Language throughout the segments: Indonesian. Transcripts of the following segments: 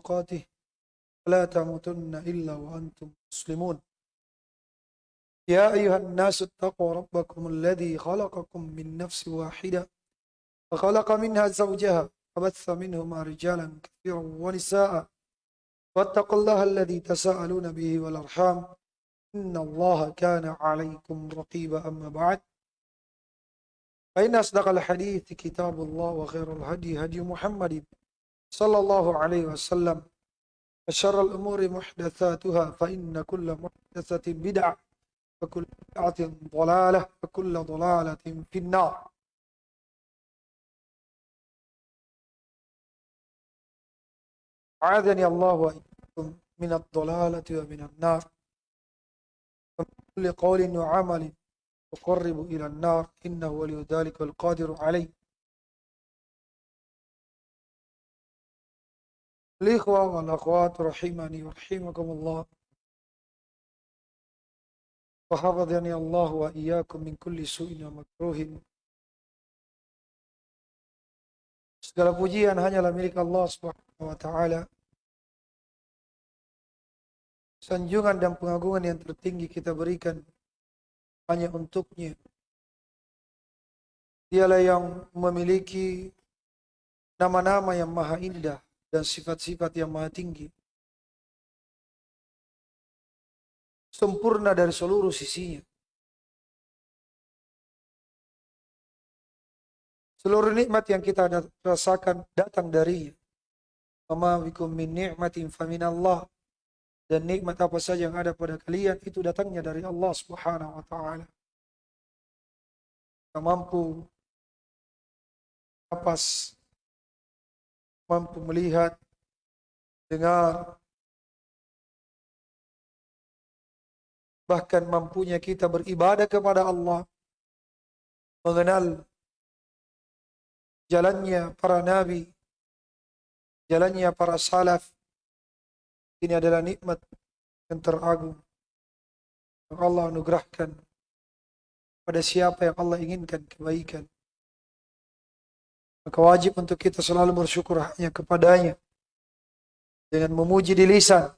تقاته ولا تموتن إلا وأنتم مسلمون. يا أيها الناس اتقوا ربكم الذي خلقكم من نفس واحدة وخلق منها زوجها وبث منهما رجالا كثيرا ونساء. واتقوا الله الذي تساءلون به والأرحام. إن الله كان عليكم رقيبا أما بعد. فإن أصدق الحديث كتاب الله وخير الهدي هدي محمد. صلى الله عليه وسلم وشر الأمور محدثاتها فإن كل محدثة بدعة وكل بدعة ضلالة وكل ضلالة في النار. عاذني الله وإياكم من الضلالة ومن النار. ومن كل قول وعمل يقرب إلى النار إنه ولي ذلك القادر عليه. الإخوة والأخوات رحمني ورحمكم الله وحفظني الله وإياكم من كل سوء ومكروه Segala pujian hanyalah milik Allah Subhanahu wa taala. Sanjungan dan pengagungan yang tertinggi kita berikan hanya untuknya. Dialah yang memiliki nama-nama yang maha indah dan sifat-sifat yang maha tinggi. Sempurna dari seluruh sisinya. Seluruh nikmat yang kita rasakan datang darinya. Wama min ni'matin. Dan nikmat apa saja yang ada pada kalian itu datangnya dari Allah Subhanahu wa taala. Kita mampu napas, mampu melihat, dengar, bahkan mampunya kita beribadah kepada Allah, mengenal jalannya para nabi, jalannya para salaf. Ini adalah nikmat yang teragung yang Allah anugerahkan pada siapa yang Allah inginkan kebaikan. Maka wajib untuk kita selalu bersyukur hanya kepadanya. Dengan memuji di lisan,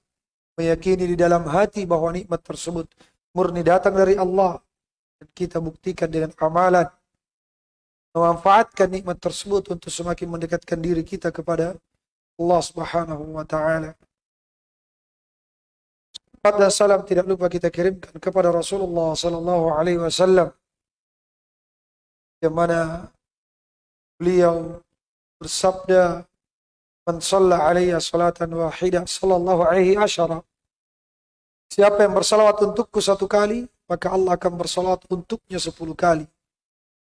meyakini di dalam hati bahwa nikmat tersebut murni datang dari Allah. Dan kita buktikan dengan amalan. Memanfaatkan nikmat tersebut untuk semakin mendekatkan diri kita kepada Allah Subhanahu wa taala. Salam dan salam tidak lupa kita kirimkan kepada Rasulullah sallallahu alaihi wasallam. Yang mana beliau bersabda Man shalla alaiya salatan wahidah sallallahu alaihi asyara. Siapa yang bersalawat untukku satu kali maka Allah akan bersalawat untuknya sepuluh kali.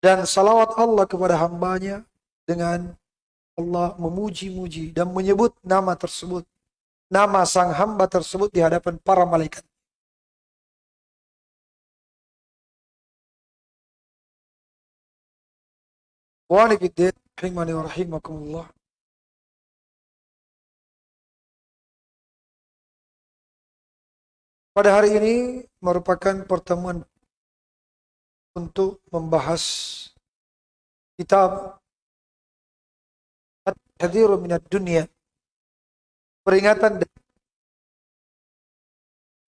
Dan salawat Allah kepada hambanya dengan Allah memuji-muji dan menyebut nama tersebut, nama sang hamba tersebut di hadapan para malaikat. Pada hari ini merupakan pertemuan untuk membahas kitab At-Tahdziru minad dunia peringatan dari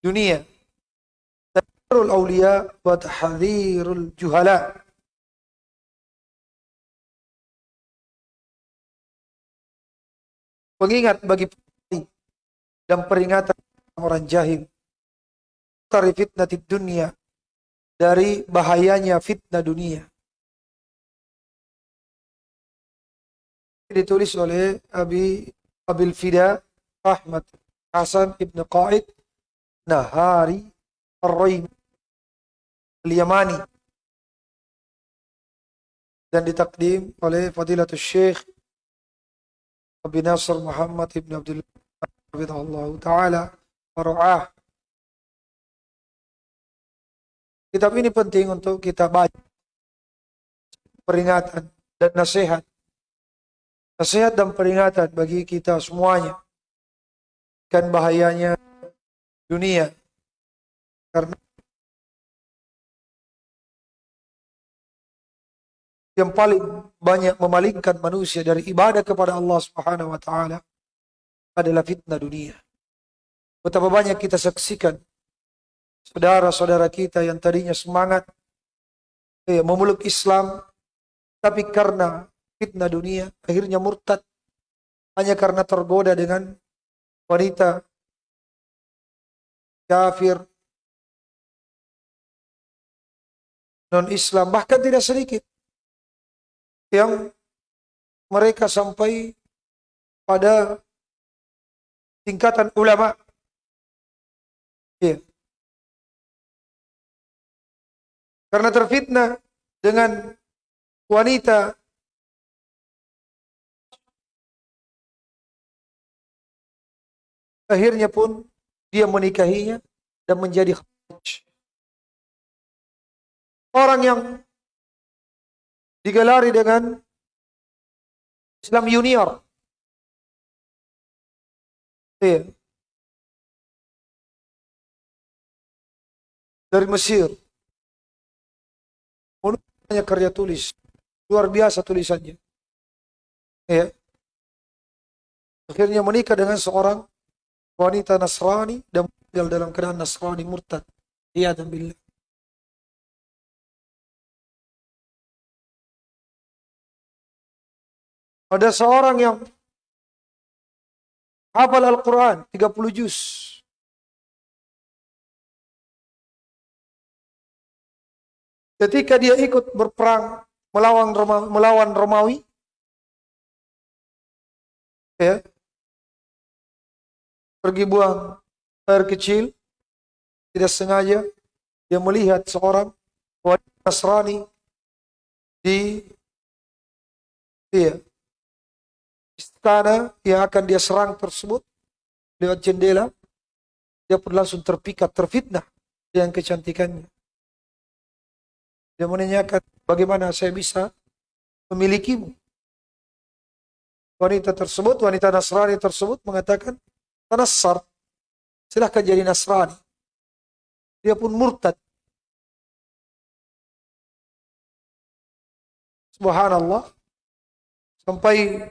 dunia. Tahdzirul awliya wa tahdzirul juhala pengingat bagi dan peringatan orang jahil dari fitnatid dunia dari bahayanya fitnah dunia. Ditulis oleh Abi Abil Fida Ahmad Hasan Ibn Qaid Nahari Ar-Raim Al-Yamani dan ditakdim oleh Fadilatul Syekh Abi Nasr Muhammad Ibn Abdullah Ta'ala Waru'ah Kitab ini penting untuk kita baca. Peringatan dan nasihat. Nasihat dan peringatan bagi kita semuanya. Kan bahayanya dunia. Karena yang paling banyak memalingkan manusia dari ibadah kepada Allah Subhanahu wa taala adalah fitnah dunia. Betapa banyak kita saksikan saudara-saudara kita yang tadinya semangat ya, memeluk Islam, tapi karena fitnah dunia akhirnya murtad hanya karena tergoda dengan wanita kafir non Islam bahkan tidak sedikit yang mereka sampai pada tingkatan ulama. Ya. Karena terfitnah dengan wanita akhirnya pun dia menikahinya dan menjadi orang yang digelari dengan Islam junior. Iya. Dari Mesir. Hanya karya tulis. Luar biasa tulisannya. Ya. Akhirnya menikah dengan seorang wanita Nasrani dan tinggal dalam keadaan Nasrani murtad. Iya dan billah. Ada seorang yang hafal Al-Quran 30 juz. Ketika dia ikut berperang melawan Roma, melawan Romawi, ya, pergi buang air kecil, tidak sengaja dia melihat seorang wanita Nasrani di iya, istana yang akan dia serang tersebut lewat jendela, dia pun langsung terpikat, terfitnah dengan kecantikannya. Dia menanyakan, bagaimana saya bisa memilikimu? Wanita tersebut, wanita Nasrani tersebut mengatakan, Tanassar, silahkan jadi Nasrani. Dia pun murtad. Subhanallah. Sampai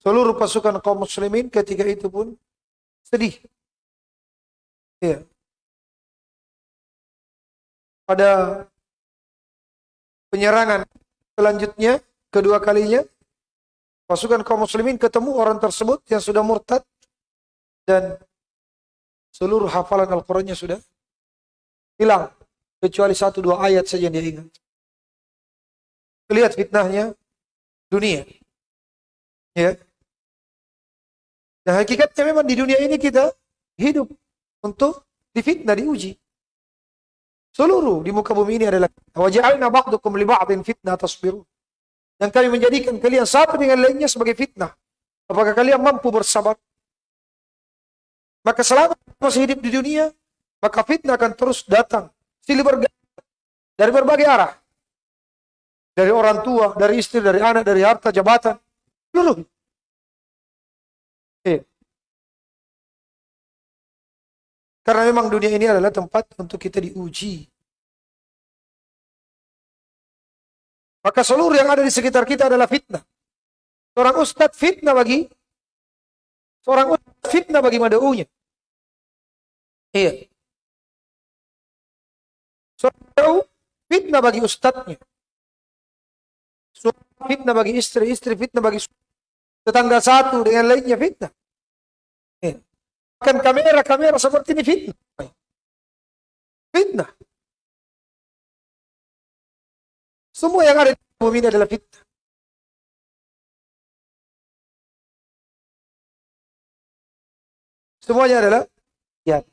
Seluruh pasukan kaum muslimin ketika itu pun sedih. Ya. Pada penyerangan selanjutnya, kedua kalinya, pasukan kaum muslimin ketemu orang tersebut yang sudah murtad dan seluruh hafalan Al-Qurannya sudah hilang. Kecuali satu dua ayat saja yang dia ingat. Lihat fitnahnya dunia. Ya. Nah hakikatnya memang di dunia ini kita hidup untuk difitnah, diuji. Seluruh di muka bumi ini adalah waja'alna ba'dukum li ba'din fitnah tasbiru. Dan kami menjadikan kalian satu dengan lainnya sebagai fitnah. Apakah kalian mampu bersabar? Maka selama masih hidup di dunia, maka fitnah akan terus datang. Silih berganti dari berbagai arah. Dari orang tua, dari istri, dari anak, dari harta, jabatan. Seluruh. Karena memang dunia ini adalah tempat untuk kita diuji. Maka seluruh yang ada di sekitar kita adalah fitnah. Seorang ustadz fitnah bagi seorang ustadz fitnah bagi madaunya. Iya. Seorang fitnah bagi ustadznya. Suami fitnah bagi istri, istri fitnah bagi tetangga satu dengan lainnya fitnah. Ya. Kan kamera-kamera seperti ini fitnah. Fitnah. Semua yang ada di bumi ini adalah fitnah. Semuanya adalah ya.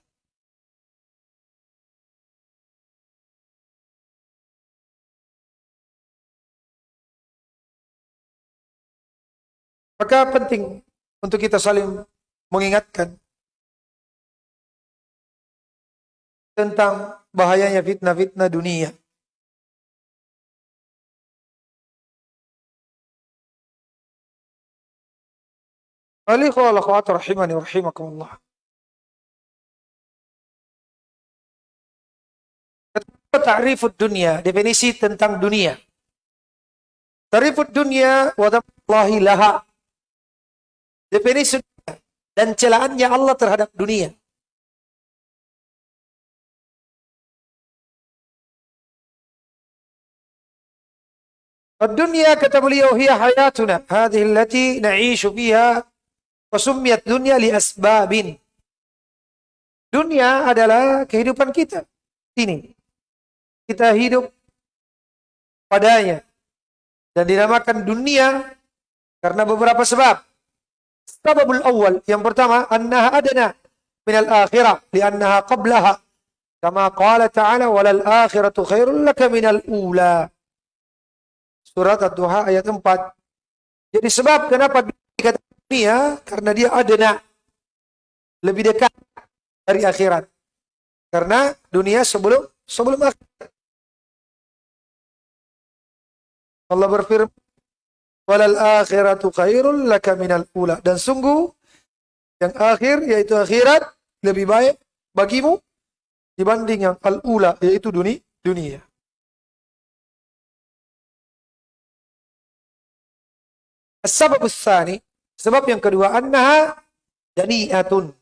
Maka penting untuk kita saling mengingatkan tentang bahayanya fitnah-fitnah dunia. Rahimani rahimakumullah. Ta'rifud dunia, definisi tentang dunia. Tarifud dunia wa laha. Definisi dan celaannya Allah terhadap dunia. الدنيا kata beliau hiya hayatuna hadhihi allati na'ishu fiha wa summiyat dunya li asbabin. Dunia adalah kehidupan kita. Ini. Kita hidup padanya. Dan dinamakan dunia karena beberapa sebab. Sebabul awal. Yang pertama, annaha adana minal akhirah. Liannaha qablaha. Kama qala ta'ala walal akhiratu khairul laka minal ula. Surat Ad-Duha ayat 4. Jadi sebab kenapa dikatakan dunia karena dia adana lebih dekat dari akhirat. Karena dunia sebelum sebelum akhirat. Allah berfirman, "Walal akhiratu khairul laka minal ula." Dan sungguh yang akhir yaitu akhirat lebih baik bagimu dibanding yang al-ula yaitu dunia. dunia. Sebab yang kedua annaha dani'atun.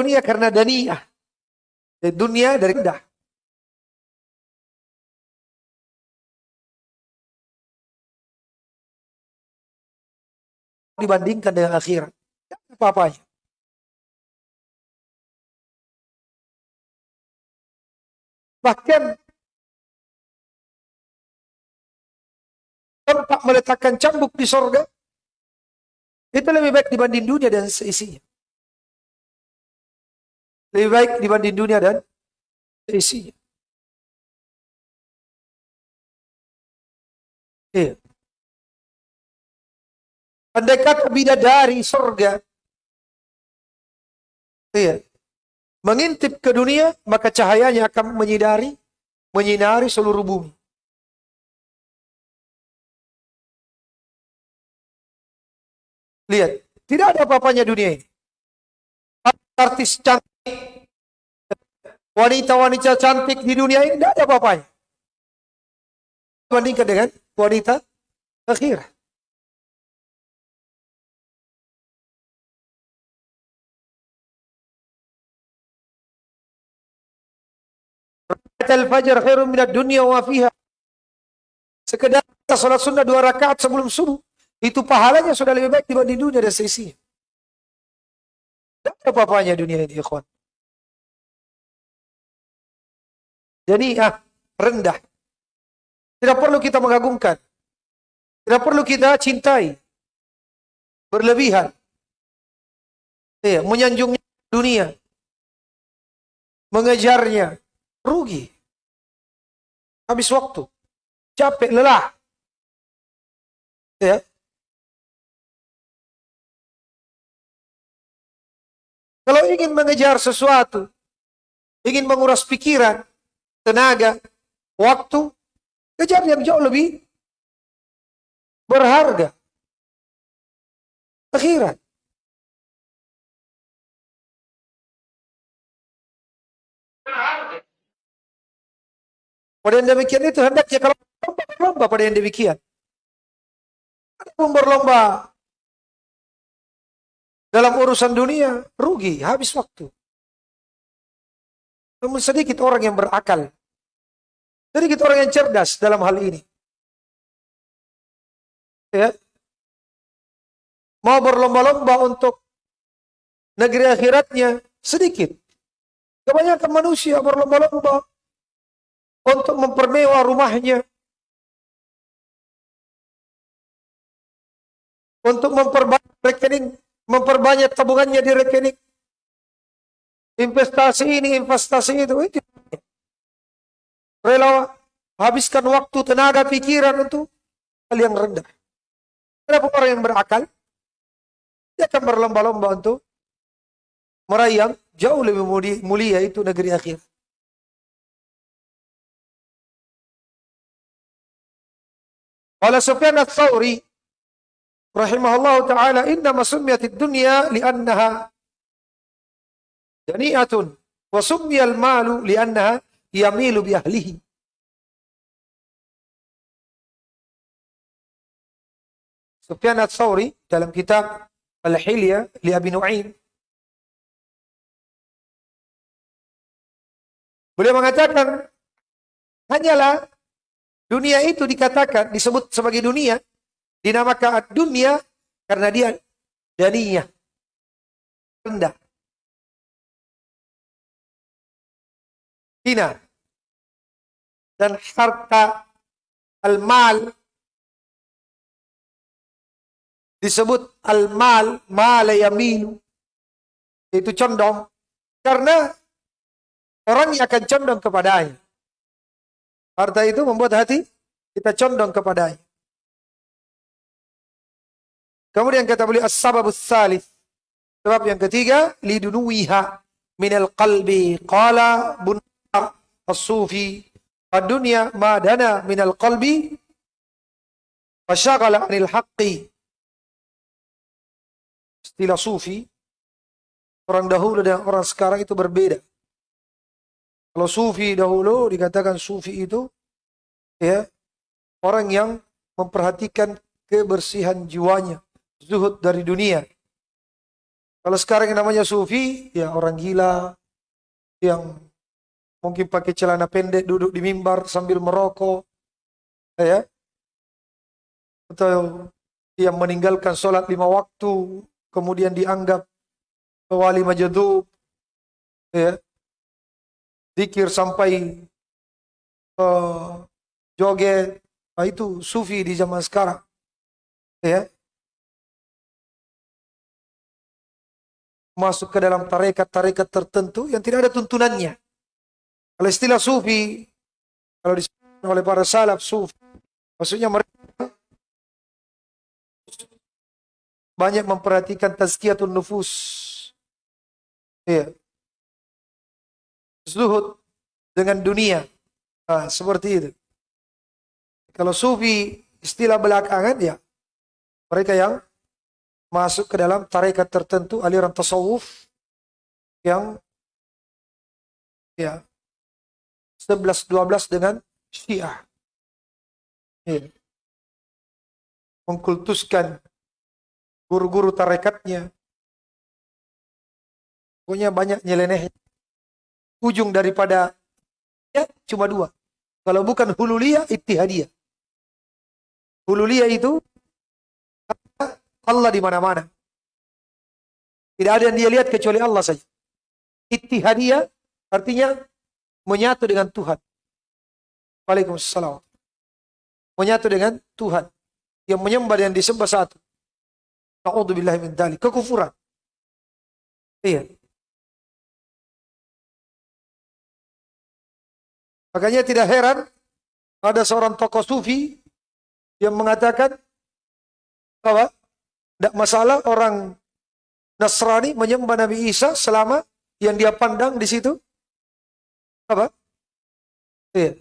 Dunia karena dani'ah. Dunia dari rendah. dibandingkan dengan akhirat. Apa-apanya. Bahkan tempat meletakkan cambuk di sorga itu lebih baik dibanding dunia dan seisinya. Lebih baik dibanding dunia dan seisinya. Iya. Andai kata bidadari surga. Iya. Mengintip ke dunia, maka cahayanya akan menyinari, menyinari seluruh bumi. Lihat, tidak ada apa-apanya dunia ini. Artis cantik, wanita-wanita cantik di dunia ini tidak ada apa-apanya. Dibandingkan dengan wanita akhirat. al-fajr khairun minad dunya wa fiha. Sekedar salat sunnah dua rakaat sebelum subuh, itu pahalanya sudah lebih baik dibanding dunia dan seisinya. Tidak apa-apanya dunia ini, ikhwan. Jadi, ah, rendah. Tidak perlu kita mengagumkan. Tidak perlu kita cintai. Berlebihan. Ya, menyanjung dunia. Mengejarnya. Rugi. Habis waktu. Capek, lelah. Ya. Kalau ingin mengejar sesuatu, ingin menguras pikiran, tenaga, waktu, kejar yang jauh lebih berharga. Akhirat. Pada yang demikian itu hendaknya kalau berlomba pada yang demikian. Ada berlomba dalam urusan dunia, rugi, habis waktu. Namun sedikit orang yang berakal. Sedikit orang yang cerdas dalam hal ini. Ya. Mau berlomba-lomba untuk negeri akhiratnya sedikit. Kebanyakan manusia berlomba-lomba untuk mempermewah rumahnya, untuk memperbanyak rekening, memperbanyak tabungannya di rekening. Investasi ini, investasi itu, itu. Rela habiskan waktu, tenaga, pikiran untuk hal yang rendah. Kenapa orang yang berakal? Dia akan berlomba-lomba untuk meraih yang jauh lebih mulia itu negeri akhir. Qala Sufyan ats-Tsauri rahimahullah taala inna masumiyatid dunya li'annaha jani'atun wa summiyal malu li'annaha yamilu bi ahlihi. Sufyan Ats-Tsauri dalam kitab Al-Hilya li Abi Nu'aim Beliau mengatakan hanyalah dunia itu dikatakan disebut sebagai dunia dinamakan dunia karena dia daniyah rendah hina dan harta al-mal disebut al-mal mala yamilu itu condong karena Orang yang akan condong kepadanya. Harta itu membuat hati kita condong kepadanya. Kemudian kata beliau as-sababus salis. Sebab yang ketiga, lidunuwiha minal qalbi. Qala bunar as-sufi. Ad-dunya ma dana minal qalbi. Fasyagala anil haqqi. Istilah sufi. Orang dahulu dan orang sekarang itu berbeda. Kalau sufi dahulu dikatakan sufi itu ya orang yang memperhatikan kebersihan jiwanya, zuhud dari dunia. Kalau sekarang yang namanya sufi, ya orang gila yang mungkin pakai celana pendek duduk di mimbar sambil merokok, ya, atau yang meninggalkan sholat lima waktu, kemudian dianggap wali majadub, ya, zikir sampai uh, joget. Nah, itu sufi di zaman sekarang. Ya. Masuk ke dalam tarekat-tarekat tertentu yang tidak ada tuntunannya. Kalau istilah sufi, kalau disebut oleh para salaf sufi, maksudnya mereka banyak memperhatikan tazkiyatun nufus. Ya zuhud dengan dunia. Nah, seperti itu. Kalau sufi istilah belakangan ya mereka yang masuk ke dalam tarekat tertentu aliran tasawuf yang ya 11 12 dengan Syiah. Ya. Mengkultuskan guru-guru tarekatnya. Pokoknya banyak nyeleneh ujung daripada ya cuma dua. Kalau bukan hululiyah, ittihadiyah. Hululiyah itu Allah di mana-mana. Tidak ada yang dia lihat kecuali Allah saja. Ittihadiyah artinya menyatu dengan Tuhan. Waalaikumsalam. Menyatu dengan Tuhan. Yang menyembah dan disembah satu. Na'udzubillah min. Kekufuran. Iya. Makanya tidak heran ada seorang tokoh sufi yang mengatakan bahwa tidak masalah orang Nasrani menyembah Nabi Isa selama yang dia pandang di situ apa? Iya.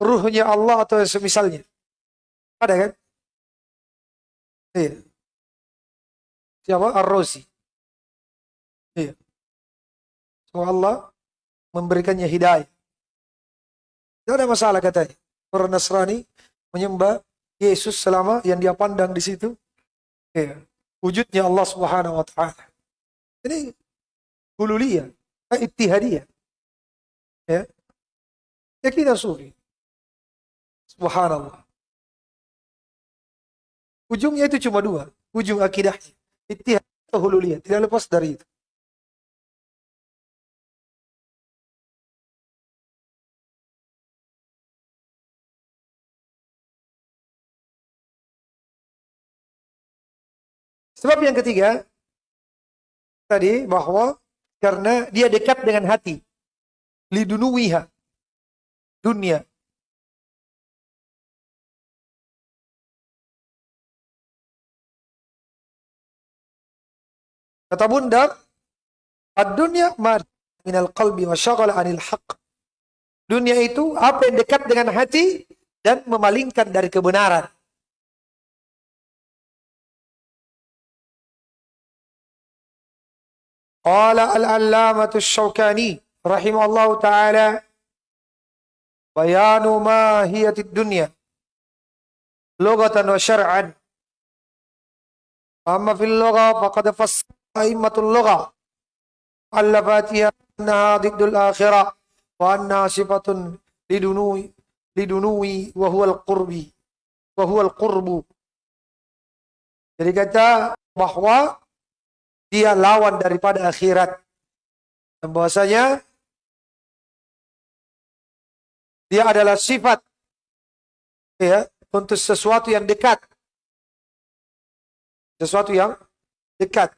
Ruhnya Allah atau semisalnya. Ada kan? Iya. Siapa? Ar-Rozi. Iya. So Allah memberikannya hidayah. Tidak ada masalah katanya. Orang Nasrani menyembah Yesus selama yang dia pandang di situ. Ya, wujudnya Allah Subhanahu wa taala. Ini hululiyah, ittihadiyah. Ya. Ya kita. Subhanallah. Ujungnya itu cuma dua. Ujung akidahnya. Ittihad atau hululiyah. Tidak lepas dari itu. Sebab yang ketiga, tadi bahwa karena dia dekat dengan hati. Lidunuwiha. Dunia. Kata bunda, ad-dunya minal qalbi wa syaghala anil haq. Dunia itu apa yang dekat dengan hati dan memalingkan dari kebenaran. Qala al-allamatu syawkani rahimahullah ta'ala bayanu mahiyatid dunya lugatan wa syar'an amma fil lugha faqad fassara a'immatul lugha allafatiha annaha diddul akhirah wa anna sifatun lidunui lidunui wa huwa al-qurbi wa huwa al-qurbu jadi kata bahwa dia lawan daripada akhirat. Dan bahwasanya dia adalah sifat ya untuk sesuatu yang dekat. Sesuatu yang dekat.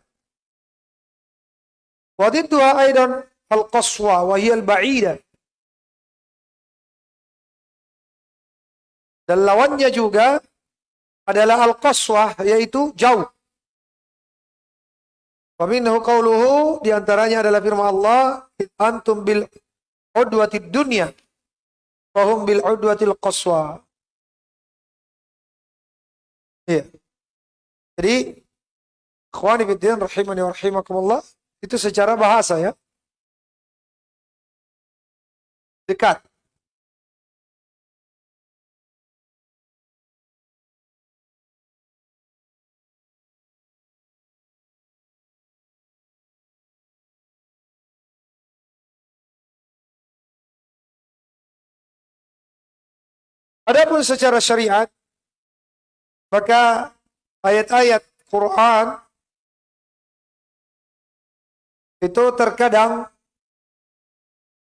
Wadidduha aidan al-qaswa wa al-ba'ida. Dan lawannya juga adalah al-qaswah yaitu jauh. Waminhu qawluhu di antaranya adalah firman Allah antum bil udwatid dunya wahum bil udwatil qaswa. Iya. Jadi ikhwani fiddin rahimani wa rahimakumullah itu secara bahasa ya. Dekat. Adapun secara syariat, maka ayat-ayat Quran itu terkadang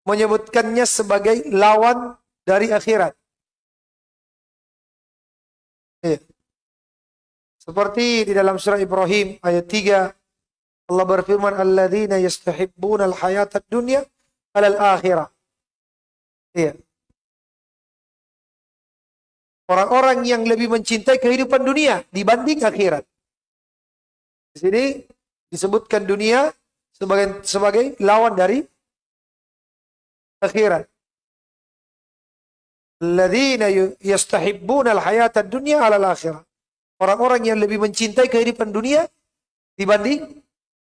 menyebutkannya sebagai lawan dari akhirat. Ya. Seperti di dalam surah Ibrahim ayat 3 Allah berfirman alladzina yastahibbuna al-hayata ad-dunya 'ala al-akhirah. Iya. Orang-orang yang lebih mencintai kehidupan dunia dibanding akhirat. Di sini disebutkan dunia sebagai sebagai lawan dari akhirat. Alladzina yastahibbuna al-hayata dunya 'ala al-akhirah. Orang-orang yang lebih mencintai kehidupan dunia dibanding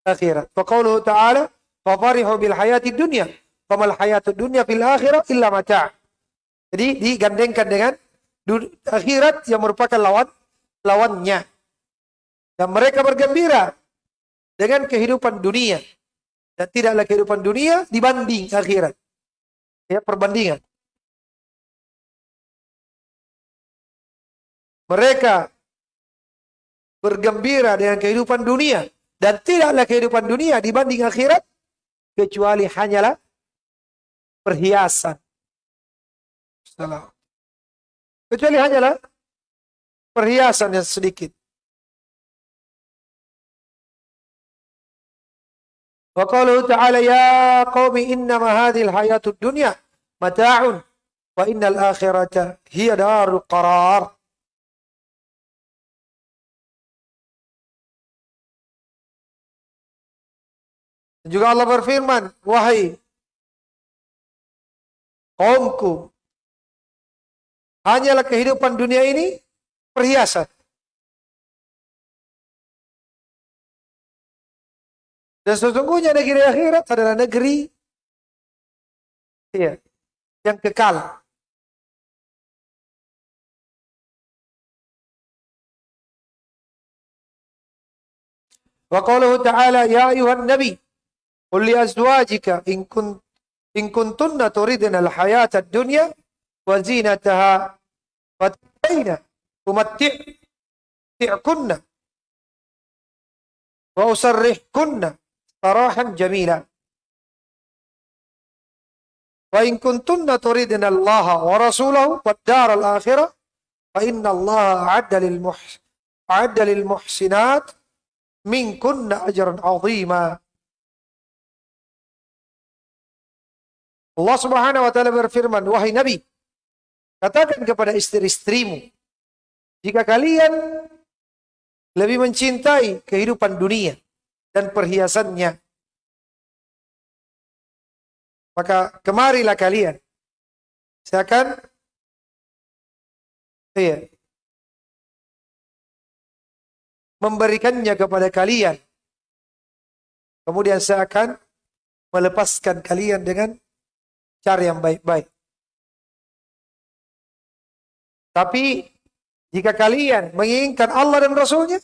akhirat. Wa qauluhu ta'ala, "Fa farihu bil hayati dunya, famal hayatu dunya fil akhirah illa mata'." Jadi digandengkan dengan akhirat yang merupakan lawan lawannya. Dan mereka bergembira dengan kehidupan dunia. Dan tidaklah kehidupan dunia dibanding akhirat. Ya, perbandingan. Mereka bergembira dengan kehidupan dunia. Dan tidaklah kehidupan dunia dibanding akhirat. Kecuali hanyalah perhiasan. Salam. Kecuali hanyalah perhiasan yang sedikit. Wa qaluhu ta'ala ya qaumi innama hadhil hayatud dunya mata'un wa innal akhirata hiya darul qarar. juga Allah berfirman, wahai kaumku, Hanyalah kehidupan dunia ini perhiasan. Dan sesungguhnya negeri akhirat adalah negeri ya, yang kekal. Wa qaluhu ta'ala ya ayuhan nabi qul li azwajika in kun in kuntunna turidna al-hayata ad-dunya wa zinataha Fataina umatti'kunna wa usarrihkunna sarahan jamila. Wa in kuntunna turidna Allah wa rasulahu wad dar al akhirah fa inna Allah a'adda lil muhs a'adda lil muhsinat minkunna ajran 'azima. Allah Subhanahu wa taala berfirman, wahai Nabi, Katakan kepada istri-istrimu, jika kalian lebih mencintai kehidupan dunia dan perhiasannya, maka kemarilah kalian. Saya akan iya, memberikannya kepada kalian Kemudian saya akan melepaskan kalian dengan cara yang baik-baik. Tapi jika kalian menginginkan Allah dan Rasulnya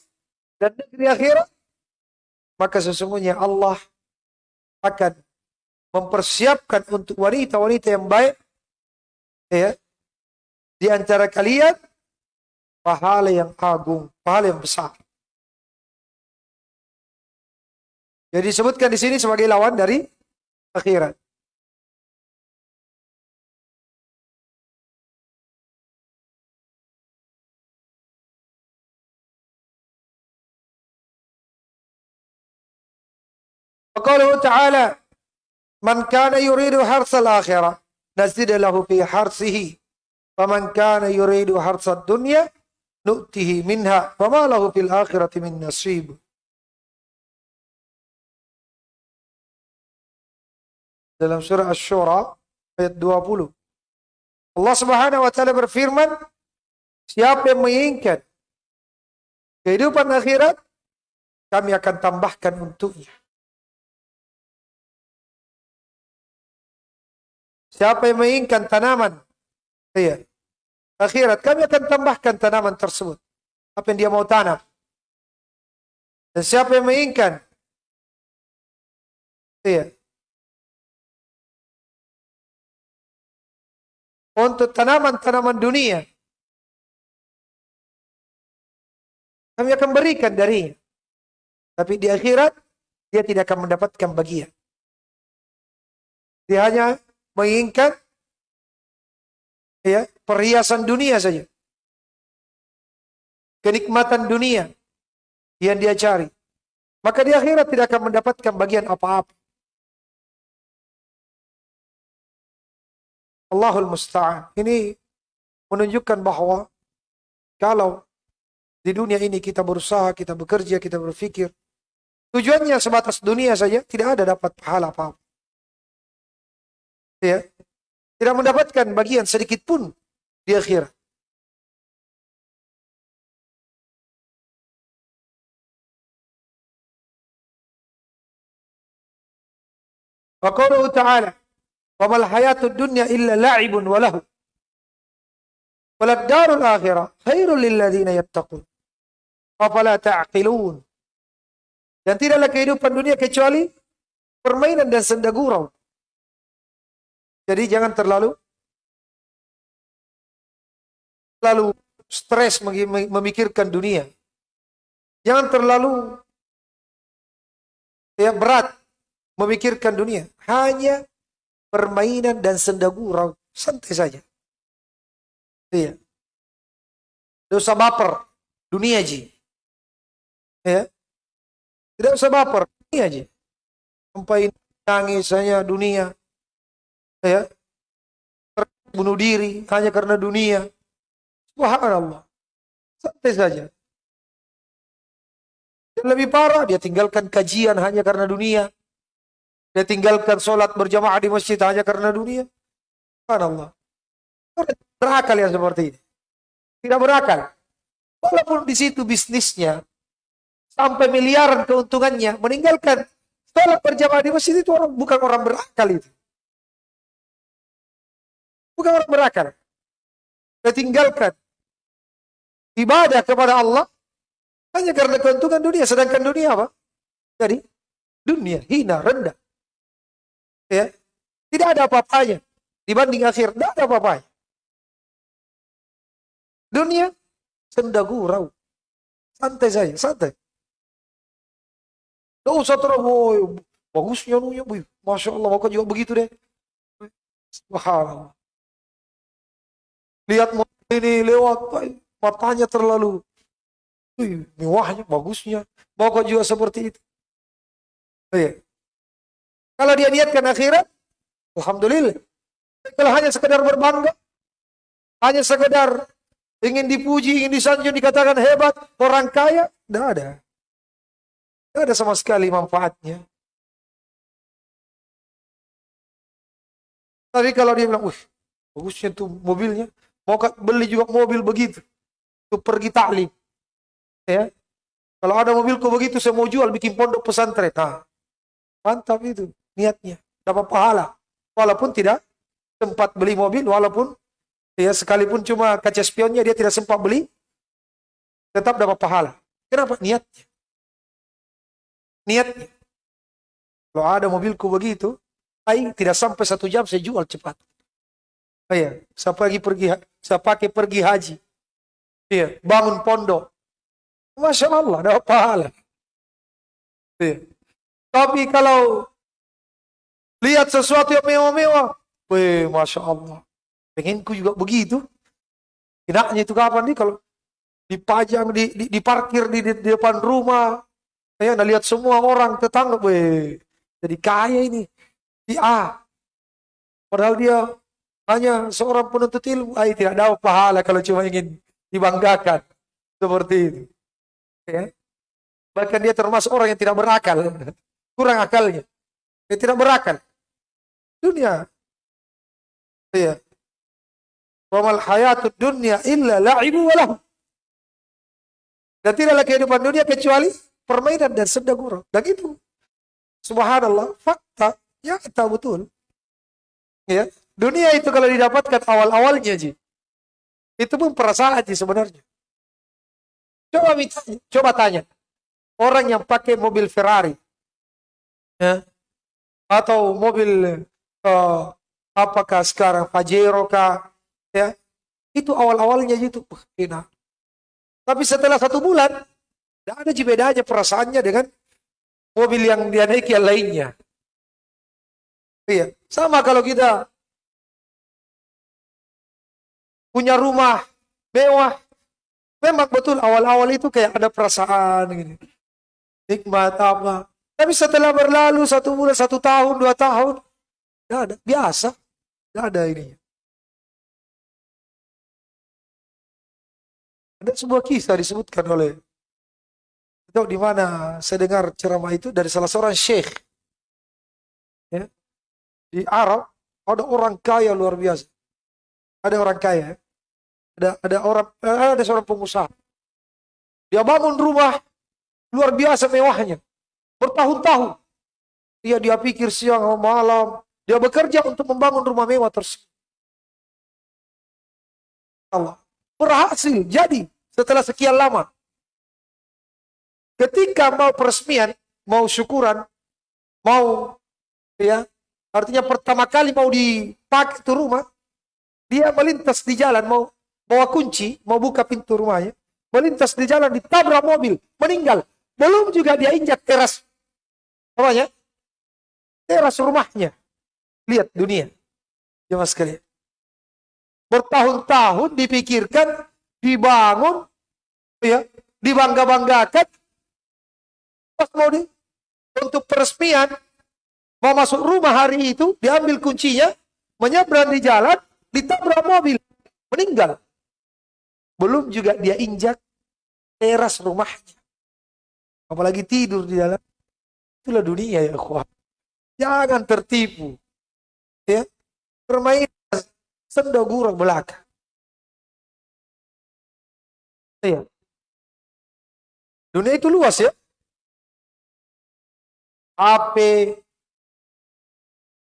dan negeri akhirat, maka sesungguhnya Allah akan mempersiapkan untuk wanita-wanita yang baik ya di antara kalian pahala yang agung, pahala yang besar. Jadi disebutkan di sini sebagai lawan dari akhirat. Waqaluhu ta'ala Man kana yuridu harsal akhirah nazid lahu fi harsihi wa man kana yuridu harsad dunya nu'tihi minha wa ma lahu fil akhirati min nasib dalam surah asy-syura ayat 20 Allah Subhanahu wa taala berfirman siapa yang menginginkan kehidupan akhirat kami akan tambahkan untuknya. Siapa yang menginginkan tanaman, iya, akhirat, kami akan tambahkan tanaman tersebut. Apa yang dia mau tanam. Dan siapa yang menginginkan, iya, untuk tanaman-tanaman dunia. Kami akan berikan dari, Tapi di akhirat, dia tidak akan mendapatkan bagian. Dia hanya menginginkan ya, perhiasan dunia saja. Kenikmatan dunia yang dia cari. Maka di akhirat tidak akan mendapatkan bagian apa-apa. Allahul Musta'an. Ini menunjukkan bahwa kalau di dunia ini kita berusaha, kita bekerja, kita berpikir, tujuannya sebatas dunia saja, tidak ada dapat pahala apa-apa. Ya. Tidak mendapatkan bagian sedikit pun di akhirat. Wa ta'ala Wa mal hayatud dunya illa la'ibun wa lahu. Walad akhirah khairul lil ladzina yattaqun. Afala ta'qilun. Dan tidaklah kehidupan dunia kecuali permainan dan senda gurau. Jadi jangan terlalu terlalu stres memikirkan dunia. Jangan terlalu ya berat memikirkan dunia. Hanya permainan dan senda gurau. Santai saja. Iya. Tidak usah baper. Dunia ji. Ya. Tidak usah baper. Dunia ji. Sampai nangis hanya dunia. Ya. Bunuh diri hanya karena dunia. Subhanallah. Santai saja. Dan lebih parah, dia tinggalkan kajian hanya karena dunia. Dia tinggalkan sholat berjamaah di masjid hanya karena dunia. Allah. Berakal yang seperti ini. Tidak berakal. Walaupun di situ bisnisnya sampai miliaran keuntungannya, meninggalkan sholat berjamaah di masjid itu orang bukan orang berakal itu. Bukan orang berakal. Dia tinggalkan ibadah kepada Allah hanya karena keuntungan dunia. Sedangkan dunia apa? Jadi dunia hina, rendah. Ya. Tidak ada apa-apanya. Dibanding akhir, tidak ada apa-apanya. Dunia, senda gurau. Santai saja, santai. Tidak usah terlalu, bagusnya nunya, Masya Allah, maka juga begitu deh. Subhanallah. Lihat ini lewat, matanya terlalu Wih, mewahnya, bagusnya. Mau juga seperti itu. Oh, iya. Kalau dia niatkan akhirat, Alhamdulillah. Kalau hanya sekedar berbangga, hanya sekedar ingin dipuji, ingin disanjung, dikatakan hebat, orang kaya, tidak ada. Tidak ada sama sekali manfaatnya. Tapi kalau dia bilang, wih, bagusnya tuh mobilnya, mau beli juga mobil begitu, tuh pergi taklim. Ya, kalau ada mobilku begitu, saya mau jual bikin pondok pesantren. Nah, Mantap itu niatnya. Dapat pahala. Walaupun tidak sempat beli mobil, walaupun ya sekalipun cuma kaca spionnya dia tidak sempat beli, tetap dapat pahala. Kenapa? Niatnya. Niatnya. Kalau ada mobilku begitu, Aing tidak sampai satu jam saya jual cepat. Oh iya, saya pergi pergi, saya pakai pergi haji. Iya, bangun pondok. Masya Allah, dapat pahala. Iya. Tapi kalau lihat sesuatu yang mewah-mewah, weh, Masya Allah. Pengenku juga begitu. Tidaknya itu kapan nih kalau dipajang, di, di, diparkir di, di, depan rumah. Ya, anda lihat semua orang tetangga, weh, jadi kaya ini. Di A. Padahal dia hanya seorang penuntut ilmu. Ay, tidak ada pahala kalau cuma ingin dibanggakan. Seperti itu. Ya. Bahkan dia termasuk orang yang tidak berakal. Kurang akalnya. Dia tidak berakal. Dunia. Ya. Wamal hayatud dunia illa la'ibu walahu. Dan tidaklah kehidupan dunia kecuali permainan dan senda gurau. Dan itu subhanallah fakta Ya, tahu betul. Ya, dunia itu kalau didapatkan awal-awalnya Ji. Itu pun perasaan Ji sebenarnya. Coba coba tanya. Orang yang pakai mobil Ferrari. Ya. Atau mobil uh, apakah sekarang Pajero kah? Ya. Itu awal-awalnya itu enak. Tapi setelah satu bulan, tidak ada bedanya perasaannya dengan mobil yang dia naiki yang lainnya. Iya, sama kalau kita punya rumah mewah, memang betul awal-awal itu kayak ada perasaan gini. Nikmat apa. Tapi setelah berlalu satu bulan, satu tahun, dua tahun, tidak ada. Biasa. Tidak ada ini. Ada sebuah kisah disebutkan oleh itu di mana saya dengar ceramah itu dari salah seorang syekh. Ya, di Arab ada orang kaya luar biasa. Ada orang kaya. Ada ada orang eh, ada seorang pengusaha. Dia bangun rumah luar biasa mewahnya. Bertahun-tahun. Dia dia pikir siang malam. Dia bekerja untuk membangun rumah mewah tersebut. Allah. Berhasil jadi setelah sekian lama. Ketika mau peresmian, mau syukuran, mau ya Artinya pertama kali mau dipakai itu rumah, dia melintas di jalan mau bawa kunci, mau buka pintu rumahnya, melintas di jalan ditabrak mobil, meninggal. Belum juga dia injak teras ya? Teras rumahnya. Lihat dunia. Jemaah sekalian. Bertahun-tahun dipikirkan, dibangun, ya, dibangga-banggakan. Pas mau di, untuk peresmian, Mau masuk rumah hari itu, diambil kuncinya, menyeberang di jalan, ditabrak mobil, meninggal. Belum juga dia injak teras rumahnya. Apalagi tidur di dalam. Itulah dunia ya kuat. Jangan tertipu. Ya. Permainan sendogurang belaka. Ya. Dunia itu luas ya. HP,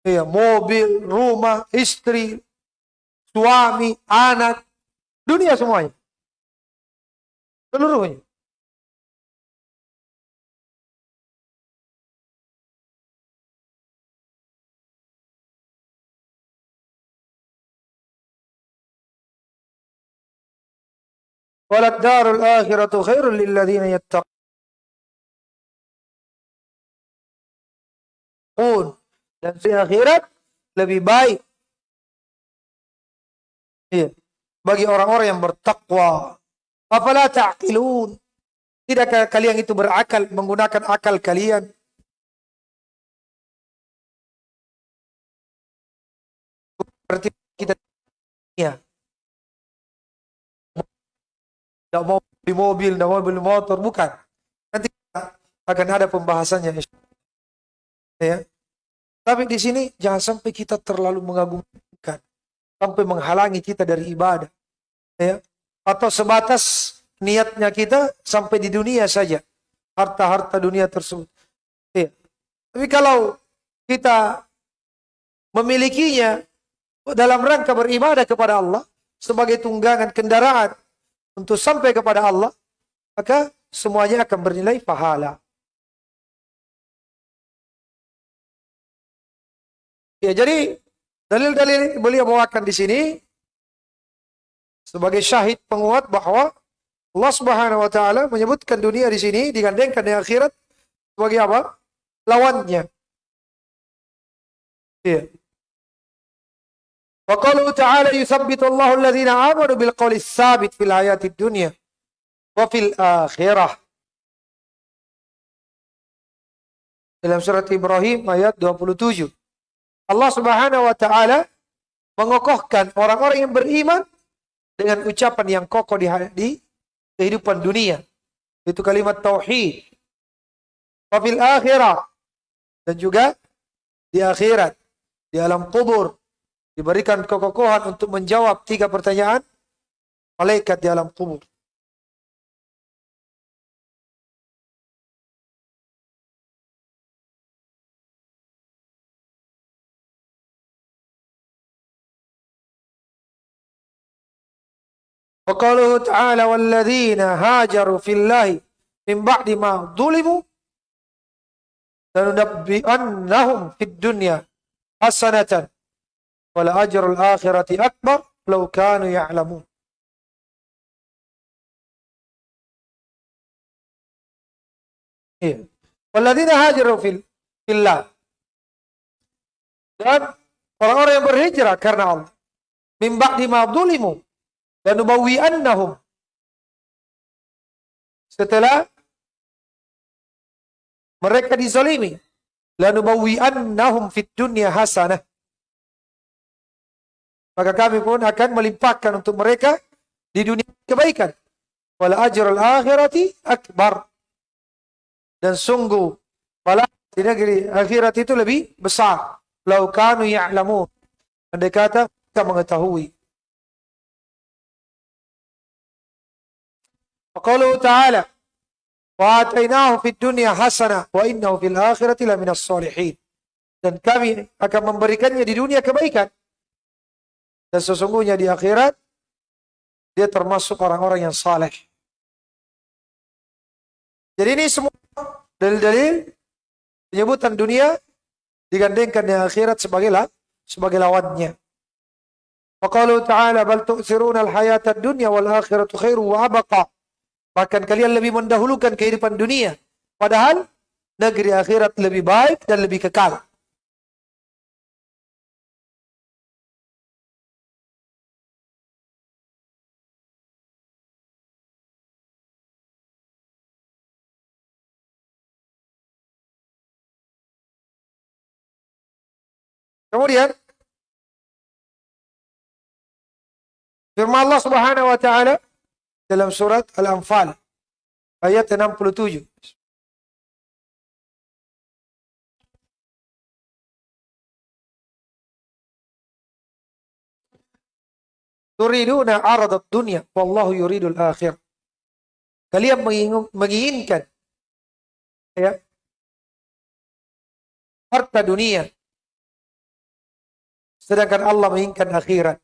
ya, mobil, rumah, istri, suami, anak, dunia semuanya. Seluruhnya. Walat darul akhiratu khairul lilladzina yattaqun. Dan di akhirat lebih baik. Iya. Bagi orang-orang yang bertakwa. Afala ta'qilun. Tidakkah kalian itu berakal, menggunakan akal kalian? Berarti kita ya. Tidak mau beli mobil, tidak mau beli motor, bukan. Nanti akan ada pembahasannya. Ya. Tapi di sini jangan sampai kita terlalu mengagumkan sampai menghalangi kita dari ibadah. Ya. Atau sebatas niatnya kita sampai di dunia saja. Harta-harta dunia tersebut. Ya. Tapi kalau kita memilikinya dalam rangka beribadah kepada Allah sebagai tunggangan kendaraan untuk sampai kepada Allah, maka semuanya akan bernilai pahala. Ya, jadi dalil-dalil beliau bawakan di sini sebagai syahid penguat bahwa Allah Subhanahu wa taala menyebutkan dunia di sini digandengkan dengan akhirat sebagai apa? lawannya. Iya. Wa qalu ta'ala yuthabbitu Allahu alladhina amanu bil qawli tsabit fil hayatid dunya wa fil akhirah. Dalam surat Ibrahim ayat 27. Allah Subhanahu wa taala mengokohkan orang-orang yang beriman dengan ucapan yang kokoh di, di kehidupan dunia. Itu kalimat tauhid. Wa fil akhirah dan juga di akhirat, di alam kubur, diberikan kekokohan untuk menjawab tiga pertanyaan malaikat di alam kubur. وقاله تعالى والذين هاجروا في الله من بعد ما ظلموا لننبئنهم في الدنيا حسنة ولأجر الآخرة أكبر لو كانوا يعلمون. والذين هاجروا في الله. Dan orang-orang yang berhijrah karena Allah. Min ba'di ma dhulimu dan annahum setelah mereka dizalimi annahum fid dunya hasanah maka kami pun akan melimpahkan untuk mereka di dunia kebaikan. Wal ajrul akhirati akbar. Dan sungguh pahala di negeri akhirat itu lebih besar. Lau kanu ya'lamun. Andai kata mereka mengetahui وقوله تعالى وآتيناه في الدنيا حسنة وإنه في الآخرة لمن الصالحين dan kami akan memberikannya di dunia kebaikan dan sesungguhnya di akhirat dia termasuk orang-orang yang saleh. Jadi ini semua dalil-dalil penyebutan dunia digandengkan dengan akhirat sebagai lah, sebagai lawannya. Wa ta'ala bal tu'siruna al-hayata ad-dunya wal akhiratu khairu wa abqa. Bahkan kalian lebih mendahulukan kehidupan dunia. Padahal negeri akhirat lebih baik dan lebih kekal. Kemudian firman Allah Subhanahu wa taala dalam surat Al-Anfal ayat 67. Turiduna aradat dunia, wallahu yuridul akhir. Kalian menginginkan ya, harta dunia, sedangkan Allah menginginkan akhirat.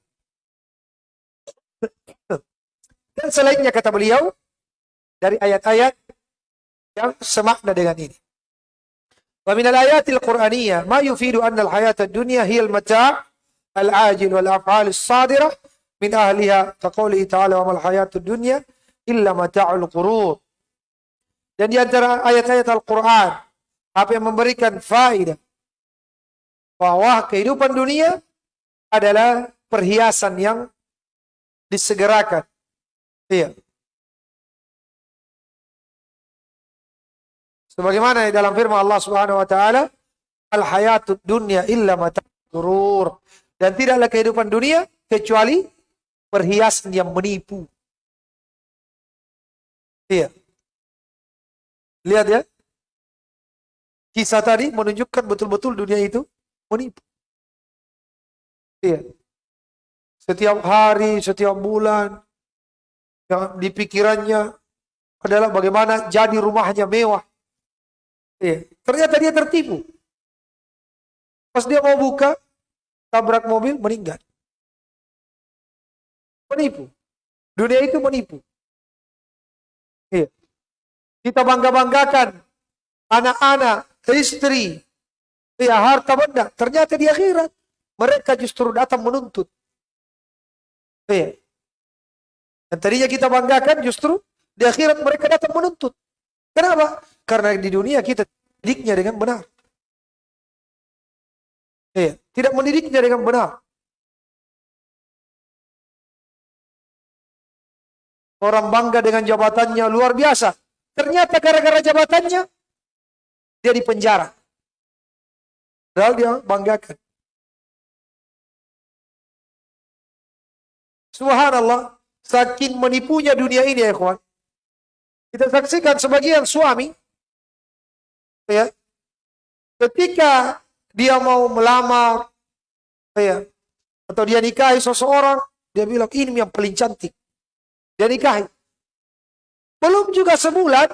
Dan selainnya kata beliau dari ayat-ayat yang semakna dengan ini. Wa min al-ayatil Qur'aniyah ma yufidu anna al-hayat ad-dunya hiya al-mata' al-ajil wal af'al as-sadirah min ahliha kaqoulihi ta'ala wa mal hayatud dunya illa mata'ul qurur. Dan di antara ayat-ayat Al-Qur'an apa yang memberikan faedah bahwa kehidupan dunia adalah perhiasan yang disegerakan Iya. Sebagaimana dalam firman Allah Subhanahu wa taala, al hayatud dunya illa mata'urur. Dan tidaklah kehidupan dunia kecuali perhiasan yang menipu. Iya. Lihat ya. Kisah tadi menunjukkan betul-betul dunia itu menipu. Iya. Setiap hari, setiap bulan, yang di pikirannya adalah bagaimana jadi rumahnya mewah. Ya, ternyata dia tertipu. Pas dia mau buka, tabrak mobil, meninggal. Menipu. Dunia itu menipu. Iya. Kita bangga-banggakan anak-anak, istri, ya harta benda. Ternyata di akhirat mereka justru datang menuntut. Iya. Dan tadinya kita banggakan justru di akhirat mereka datang menuntut. Kenapa? Karena di dunia kita didiknya dengan benar. Iya. Tidak mendidiknya dengan benar. Orang bangga dengan jabatannya luar biasa. Ternyata gara-gara jabatannya dia di penjara. Padahal dia banggakan. Subhanallah, saking menipunya dunia ini ya kawan. Kita saksikan sebagian suami ya ketika dia mau melamar ya atau dia nikahi seseorang, dia bilang ini yang paling cantik. Dia nikahi. Belum juga sebulan,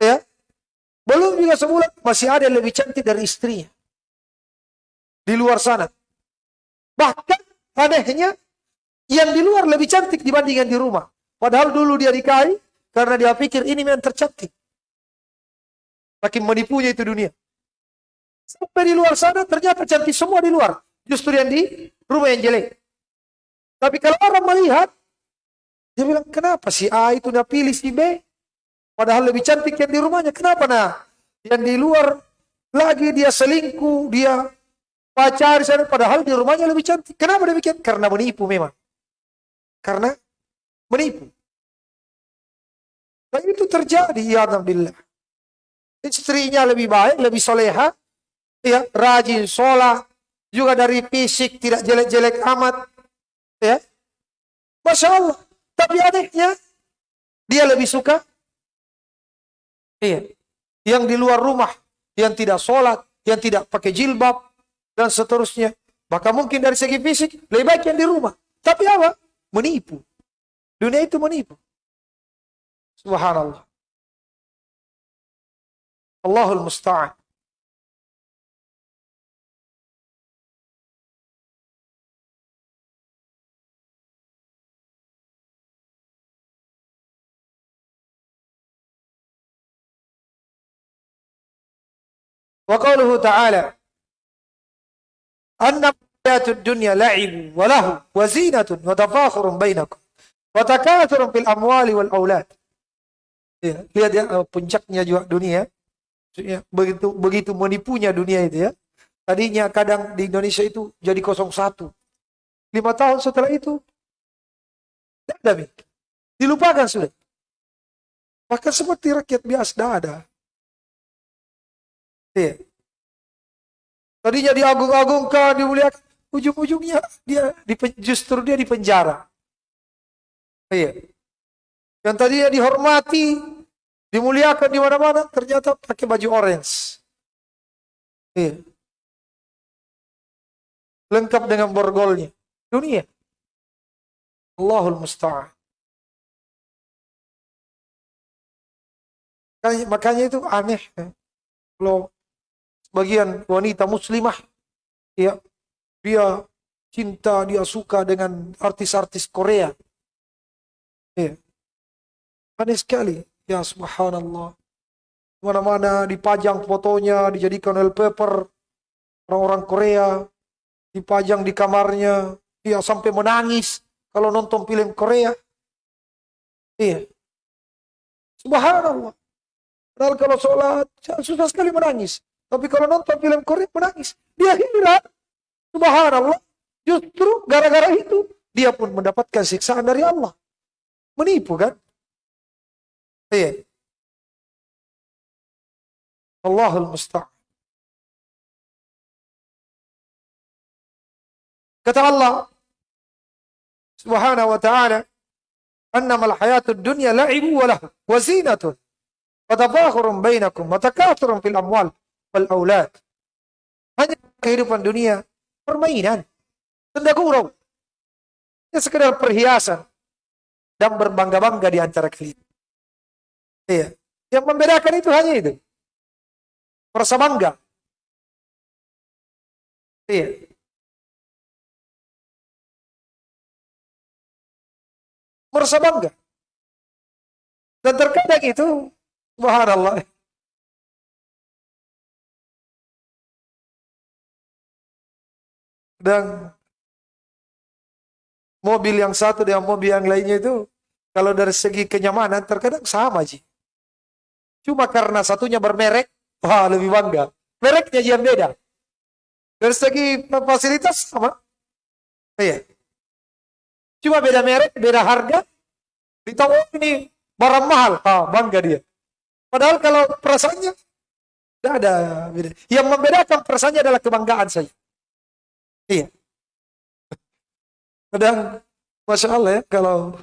ya, belum juga sebulan masih ada yang lebih cantik dari istrinya di luar sana. Bahkan anehnya yang di luar lebih cantik dibanding yang di rumah. Padahal dulu dia nikahi karena dia pikir ini yang tercantik. Makin menipunya itu dunia. Sampai di luar sana ternyata cantik semua di luar. Justru yang di rumah yang jelek. Tapi kalau orang melihat dia bilang, kenapa si A itu udah pilih si B? Padahal lebih cantik yang di rumahnya. Kenapa nah? Yang di luar lagi dia selingkuh, dia pacar sana, padahal di rumahnya lebih cantik. Kenapa demikian? Karena menipu memang. Karena menipu. Dan itu terjadi, ya Alhamdulillah. Istrinya lebih baik, lebih soleha, ya, rajin sholat, juga dari fisik tidak jelek-jelek amat, ya. Masya Allah. Tapi anehnya, dia lebih suka iya, yang di luar rumah, yang tidak sholat, yang tidak pakai jilbab, dan seterusnya. Maka mungkin dari segi fisik, lebih baik yang di rumah. Tapi apa? Menipu. Dunia itu menipu. Subhanallah. Allahul Musta'an. وقوله تعالى أن hayatud dunya la'ibun wa lahu wa zinatun wa tafakhurun bainakum wa takatsurun fil amwali wal. Ya, lihat ya eh, puncaknya juga dunia. Ya, begitu begitu menipunya dunia itu ya. Tadinya kadang di Indonesia itu jadi 01. Lima tahun setelah itu tidak ada. Dilupakan sudah. maka seperti rakyat biasa tidak ada. ya. Tadinya diagung-agungkan, dimuliakan. Ujung-ujungnya dia justru dia di penjara. Iya. Yang tadinya dihormati, dimuliakan di mana-mana, ternyata pakai baju orange. Iya. Lengkap dengan borgolnya. Dunia. Allahul Musta'an. Makanya itu aneh. Kalau bagian wanita muslimah ya dia cinta dia suka dengan artis-artis Korea. Ya aneh sekali. Ya subhanallah. Mana-mana dipajang fotonya dijadikan wallpaper orang-orang Korea dipajang di kamarnya. Dia sampai menangis kalau nonton film Korea. Iya. Subhanallah. Padahal kalau sholat susah sekali menangis. Tapi kalau nonton film Korea menangis. Dia heran. Subhanallah. Justru gara-gara itu dia pun mendapatkan siksaan dari Allah. Menipu kan? Iya. Allahul musta'an. Kata Allah Subhanahu wa ta'ala, "Annama al-hayatud dunya la'ibu wa lahu wa zinatun wa tafakhurun bainakum wa takathurun fil amwal wal aulad. Hanya kehidupan dunia permainan, tenda gurau. Ya sekedar perhiasan dan berbangga-bangga di antara kalian. Iya. Yang membedakan itu hanya itu. Merasa bangga. Iya. Merasa bangga. Dan terkadang itu, subhanallah, dan mobil yang satu dengan mobil yang lainnya itu kalau dari segi kenyamanan terkadang sama sih. Cuma karena satunya bermerek, wah lebih bangga. Mereknya yang beda. Dari segi fasilitas sama. Iya. Cuma beda merek, beda harga. Ditahu oh, ini barang mahal, ah, bangga dia. Padahal kalau perasaannya tidak ada beda. Yang membedakan perasaannya adalah kebanggaan saja. Iya. Kadang, Masya Allah ya, kalau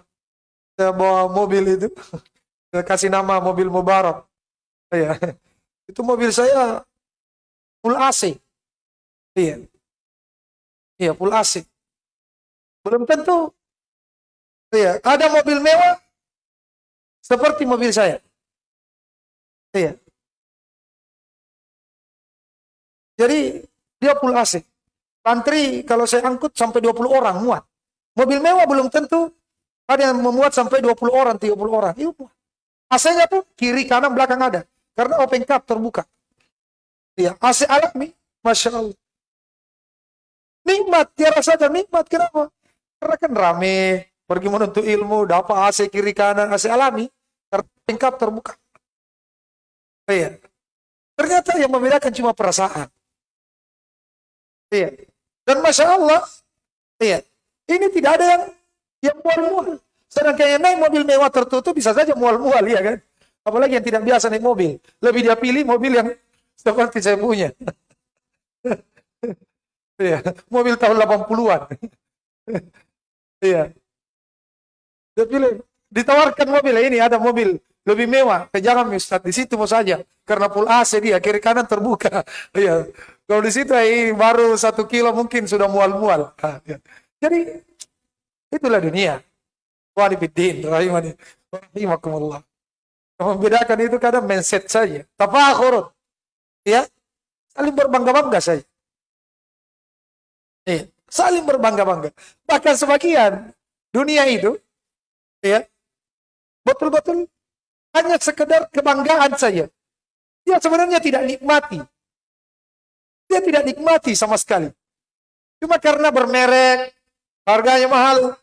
saya bawa mobil itu, saya kasih nama mobil Mubarak. Iya. Itu mobil saya full AC. Iya. Iya, full AC. Belum tentu. Iya, ada mobil mewah seperti mobil saya. Iya. Jadi dia full AC. Antri kalau saya angkut sampai 20 orang muat. Mobil mewah belum tentu ada yang memuat sampai 20 orang, 30 orang. Iya muat. AC-nya pun kiri, kanan, belakang ada. Karena open cup terbuka. Iya, AC alami, Masya Allah. Nikmat, tiara saja nikmat. Kenapa? Karena kan rame, pergi menuntut ilmu, dapat AC kiri kanan, AC alami, open cup terbuka. Iya. Ternyata yang membedakan cuma perasaan. Iya. Dan Masya Allah, iya, ini tidak ada yang yang mual-mual. Sedangkan yang naik mobil mewah tertutup bisa saja mual-mual, ya kan? Apalagi yang tidak biasa naik mobil. Lebih dia pilih mobil yang seperti saya punya. Iya, mobil tahun 80-an. Iya. Dia pilih, ditawarkan mobil, ini ada mobil lebih mewah. Jangan Ustaz, di situ mau saja. Karena full AC dia, kiri kanan terbuka. Iya. Kalau di situ ini baru satu kilo mungkin sudah mual-mual. Jadi itulah dunia. Walibiddin, rahimani, rahimakumullah. Membedakan itu kadang mindset saja. Tafakhur. Ya. Saling berbangga-bangga saja. Ya. Saling berbangga-bangga. Bahkan sebagian dunia itu ya betul-betul hanya sekedar kebanggaan saja. Dia sebenarnya tidak nikmati dia tidak nikmati sama sekali. Cuma karena bermerek, harganya mahal,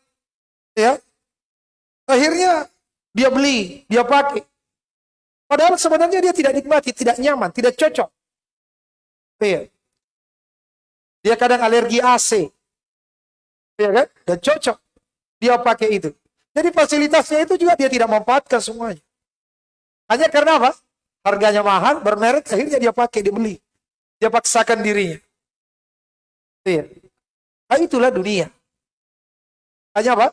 ya. Akhirnya dia beli, dia pakai. Padahal sebenarnya dia tidak nikmati, tidak nyaman, tidak cocok. Ya. Dia kadang alergi AC. Ya kan? Dan cocok. Dia pakai itu. Jadi fasilitasnya itu juga dia tidak memanfaatkan semuanya. Hanya karena apa? Harganya mahal, bermerek, akhirnya dia pakai, dia beli. Dia paksakan dirinya. Iya. Nah, itulah dunia. Hanya apa?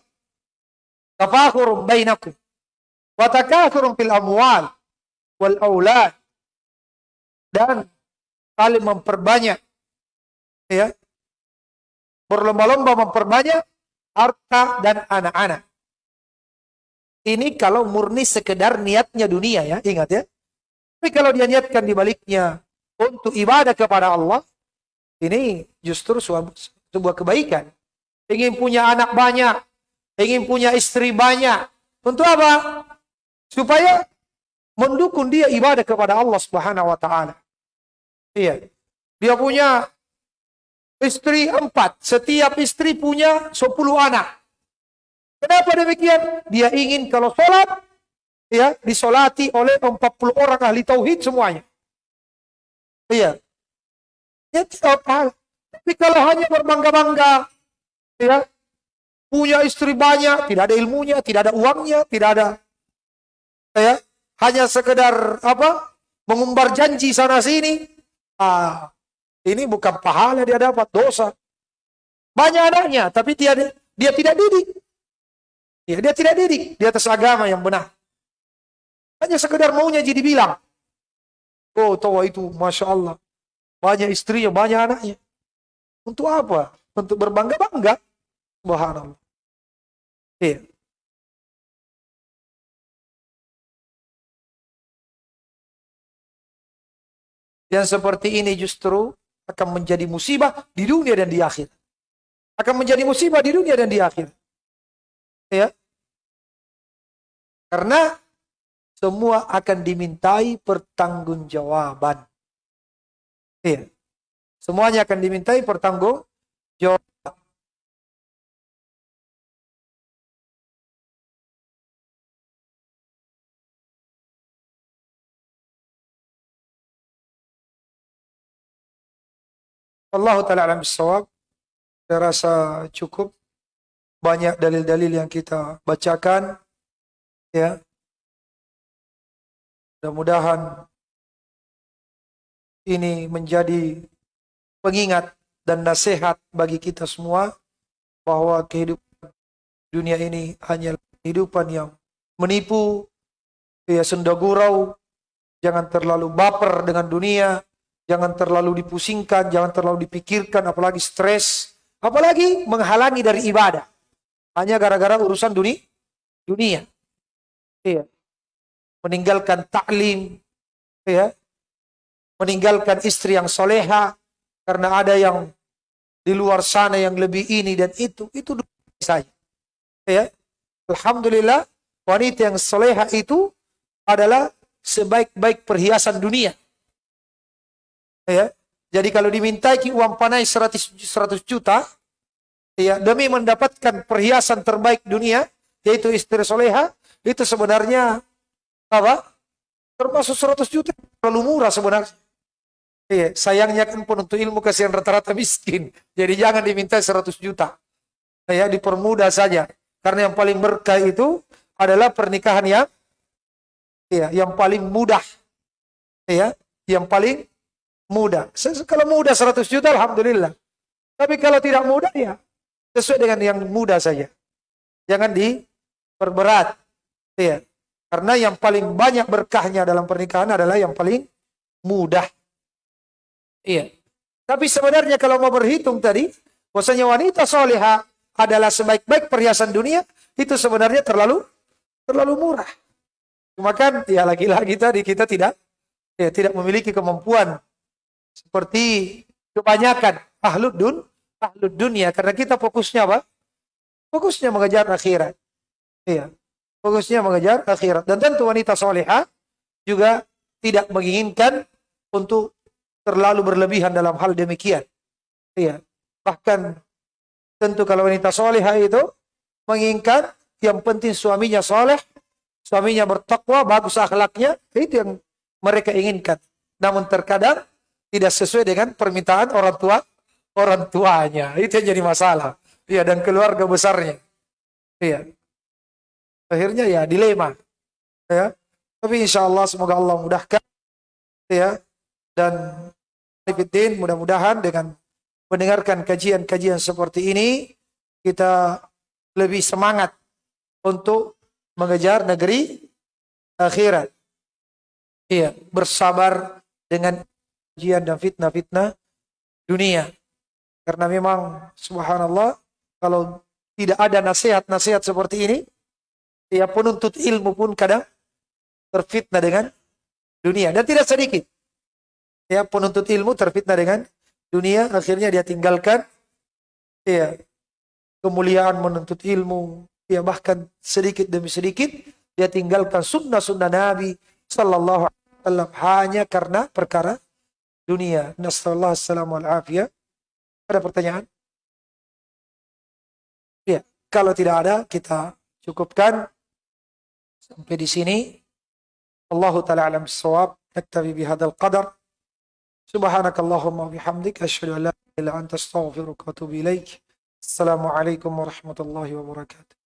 Tafakurum bainakum. Watakakurum fil amwal wal aulad. Dan saling memperbanyak. Ya. Berlomba-lomba memperbanyak harta dan anak-anak. Ini kalau murni sekedar niatnya dunia ya, ingat ya. Tapi kalau dia niatkan di baliknya untuk ibadah kepada Allah, ini justru sebuah kebaikan. Ingin punya anak banyak, ingin punya istri banyak. Untuk apa? Supaya mendukung dia ibadah kepada Allah Subhanahu wa taala. Iya. Dia punya istri empat. Setiap istri punya sepuluh anak. Kenapa demikian? Dia ingin kalau sholat, ya disolati oleh empat puluh orang ahli tauhid semuanya. Iya. Ya. Tapi kalau hanya berbangga-bangga, ya, punya istri banyak, tidak ada ilmunya, tidak ada uangnya, tidak ada, ya, hanya sekedar apa, mengumbar janji sana sini, ah, ini bukan pahala dia dapat dosa. Banyak anaknya, tapi dia dia tidak didik. Ya, dia tidak didik di atas agama yang benar. Hanya sekedar maunya jadi bilang. Oh, tahu itu, Masya Allah. Banyak istrinya, banyak anaknya. Untuk apa? Untuk berbangga-bangga. Subhanallah. Iya. Yang seperti ini justru akan menjadi musibah di dunia dan di akhir. Akan menjadi musibah di dunia dan di akhir. Ya. Karena semua akan dimintai pertanggungjawaban. Iya. Semuanya akan dimintai pertanggungjawaban. Allah Ta'ala alam bisawab. Saya rasa cukup banyak dalil-dalil yang kita bacakan. Ya. Mudah-mudahan ini menjadi pengingat dan nasihat bagi kita semua bahwa kehidupan dunia ini hanya kehidupan yang menipu, ya sendagurau, jangan terlalu baper dengan dunia, Jangan terlalu dipusingkan, jangan terlalu dipikirkan, apalagi stres, apalagi menghalangi dari ibadah. Hanya gara-gara urusan dunia. dunia. Iya. Meninggalkan taklim, ya. Meninggalkan istri yang soleha, karena ada yang di luar sana yang lebih ini dan itu, itu saya. Ya. Alhamdulillah, wanita yang soleha itu adalah sebaik-baik perhiasan dunia. Ya. Jadi kalau dimintai uang panai 100, 100 juta, ya demi mendapatkan perhiasan terbaik dunia, yaitu istri soleha, itu sebenarnya apa? Termasuk 100 juta terlalu murah sebenarnya. Iya, sayangnya kan penuntut ilmu kasihan rata-rata miskin. Jadi jangan diminta 100 juta. Ya, dipermudah saja. Karena yang paling berkah itu adalah pernikahan yang ya, yang paling mudah. Ya, yang paling mudah. Kalau mudah 100 juta, Alhamdulillah. Tapi kalau tidak mudah, ya sesuai dengan yang mudah saja. Jangan diperberat. Ya. Karena yang paling banyak berkahnya dalam pernikahan adalah yang paling mudah. Iya. Tapi sebenarnya kalau mau berhitung tadi, bahwasanya wanita soleha adalah sebaik-baik perhiasan dunia, itu sebenarnya terlalu terlalu murah. Cuma kan ya lagi-lagi tadi kita tidak ya tidak memiliki kemampuan seperti kebanyakan ahlu dun, ahlu dunia karena kita fokusnya apa? Fokusnya mengejar akhirat. Iya. Fokusnya mengejar akhirat. Dan tentu wanita soleha juga tidak menginginkan untuk terlalu berlebihan dalam hal demikian. Iya. Bahkan tentu kalau wanita soleha itu menginginkan yang penting suaminya soleh, suaminya bertakwa, bagus akhlaknya, itu yang mereka inginkan. Namun terkadang tidak sesuai dengan permintaan orang tua orang tuanya. Itu yang jadi masalah. Iya, dan keluarga besarnya. Iya. Akhirnya ya dilema. Ya. Tapi insya Allah semoga Allah mudahkan. Ya. Dan Fitin mudah-mudahan dengan mendengarkan kajian-kajian seperti ini kita lebih semangat untuk mengejar negeri akhirat. Iya, bersabar dengan ujian dan fitnah-fitnah dunia. Karena memang subhanallah kalau tidak ada nasihat-nasihat seperti ini, ya penuntut ilmu pun kadang terfitnah dengan dunia. Dan tidak sedikit. Ya penuntut ilmu terfitnah dengan dunia, akhirnya dia tinggalkan ya kemuliaan menuntut ilmu, ya bahkan sedikit demi sedikit dia tinggalkan sunnah-sunnah Nabi Sallallahu Alaihi Wasallam hanya karena perkara dunia. Assalamu afiyah. Ada pertanyaan? Ya, kalau tidak ada kita cukupkan sampai di sini. Allah taala alam bisawab. Naktabi bihadzal qadar. Subhanakallahumma bihamdik asyhadu an la ilaha illa anta astaghfiruka wa atubu ilaik. Assalamualaikum warahmatullahi wabarakatuh.